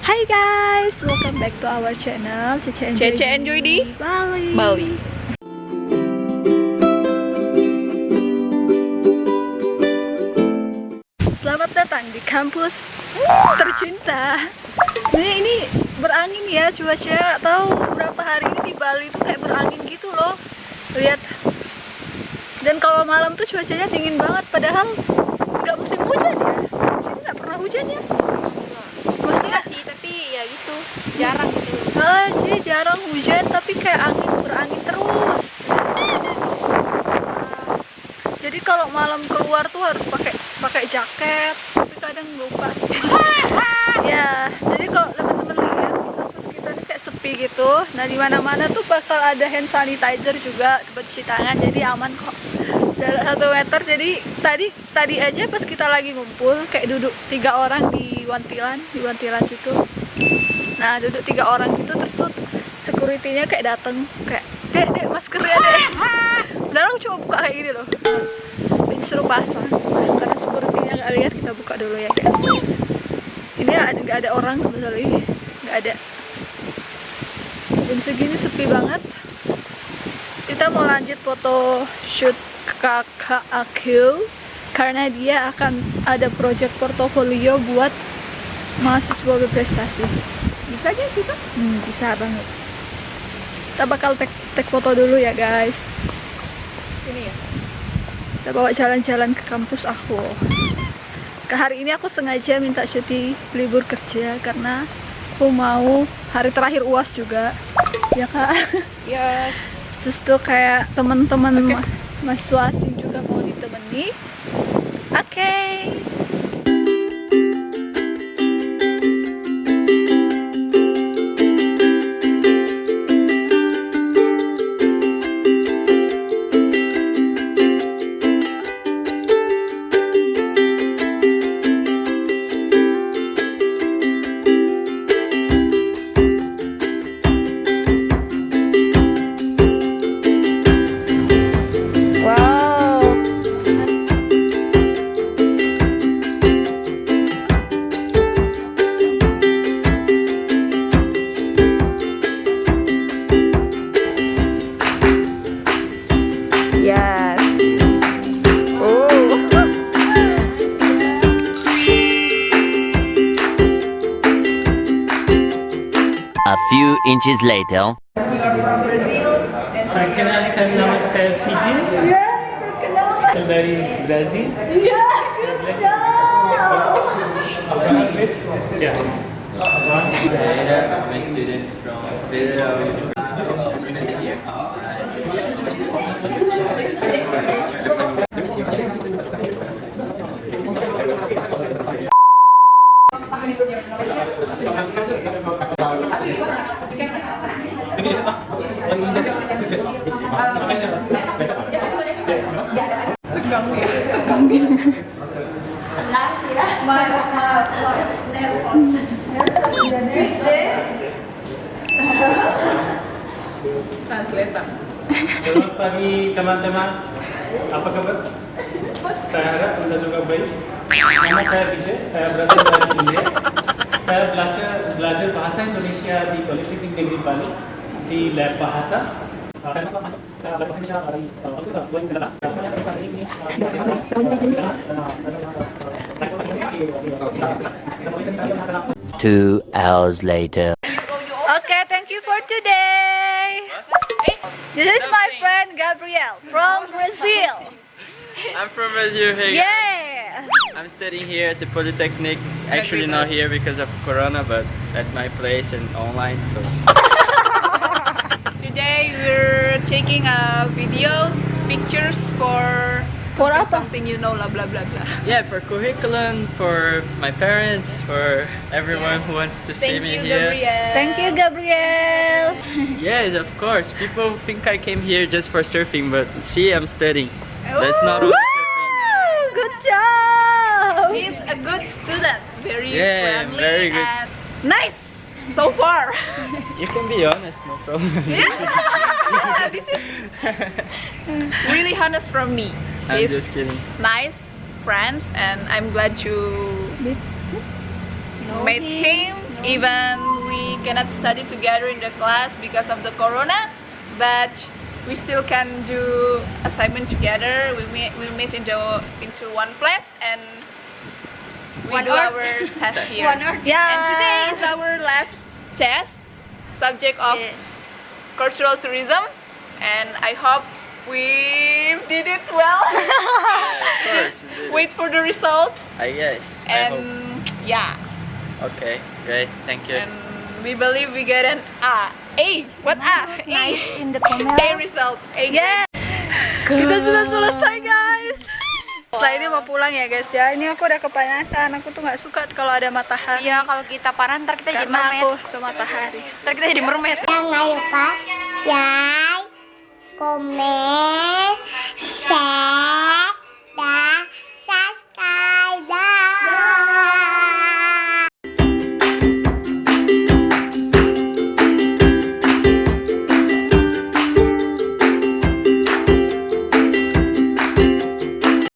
Hai guys, welcome back to our channel Cece Enjoy, Cece Enjoy di Bali. Bali. Selamat datang di kampus tercinta. Ini ini berangin ya cuaca. Tahu berapa hari ini di Bali itu kayak berangin gitu loh. Lihat. Dan kalau malam tuh cuacanya dingin banget. Padahal nggak musim hujan ya. Sini nggak pernah hujan ya. Maksudnya sih, tapi ya gitu. Jarang gitu. Ah, sih jarang hujan tapi kayak angin berangin terus. Jadi kalau malam keluar tuh harus pakai pakai jaket, tapi kadang lupa. ya, jadi kalau teman-teman lihat di kampus kita ini kayak sepi gitu. Nah di mana-mana tuh bakal ada hand sanitizer juga buat cuci tangan, jadi aman kok. Jarak satu meter. Jadi tadi tadi aja pas kita lagi ngumpul kayak duduk tiga orang di wantilan di wantilan situ. Nah duduk tiga orang gitu terus tuh securitynya kayak dateng kayak dek dek maskernya dek. Aku cuma buka kayak gini loh. Disuruh pasang. Karena securitynya nggak lihat kita buka dulu ya guys. Ini nggak ada orang kebetulan nggak ada. Jam segini sepi banget. Kita mau lanjut foto shoot kakak aku karena dia akan ada project portofolio buat mahasiswa berprestasi. Bisa aja sih tuh? Hmm, bisa banget. Kita bakal tek, tek foto dulu ya guys. Ini ya. Kita bawa jalan-jalan ke kampus aku. Ke hari ini aku sengaja minta cuti libur kerja karena aku mau hari terakhir uas juga. Ya kak. Ya, Terus tuh kayak teman-teman Oke. Ma- mahasiswa asing juga mau ditemani. few inches later... Are from Brazil. Yeah, Brazil. Yeah, good job. Yeah. I'm a student from Federal University. Here. translator. Selamat pagi teman-teman. Apa kabar? Saya harap Anda juga baik. Nama saya Vijay. Saya berasal dari India. Saya belajar belajar bahasa Indonesia di Politeknik Negeri Bali bahasa. Saya masuk masuk saya belajar bahasa Indonesia dari waktu itu dua ribu sembilan. Two hours later. Okay, thank you for today. This is my friend Gabriel from Brazil. I'm from Brazil. Hey, Yeah. I'm studying here at the Polytechnic. Actually, not here because of Corona, but at my place and online. So Today we're taking uh, videos, pictures for For something, something you know, blah blah blah blah. yeah, for curriculum, for my parents, for everyone who wants to see Thank me you, here. Gabriel. Thank you, Gabriel. Yes, of course. People think I came here just for surfing, but see, I'm studying. That's not all. Good job. He's a good student, very Yeah, friendly very good. and nice so far. You can be honest, no problem. yeah, this is really honest from me. I'm He's just kidding. nice friends, and I'm glad you Know made him even we cannot study together in the class because of the corona, but we still can do assignment together. We meet we meet into into one place and we One do earth. our test here. One earth. Yeah. And today is our last test, subject of Yeah. cultural tourism, and I hope we did it well. Of course. Just wait for the result, ah, I guess. I and hope. yeah, Okay, great. Thank you. and we believe we get an A. A. What A? A. in the A result. A. Yeah. Kita sudah selesai guys. Setelah ini mau pulang ya guys ya. Ini aku udah kepanasan. Aku tuh nggak suka kalau ada matahari. Iya, kalau kita panas ntar kita jadi Karena mermaid. aku sama matahari. Ntar kita jadi mermaid. Jangan lupa like, komen, share,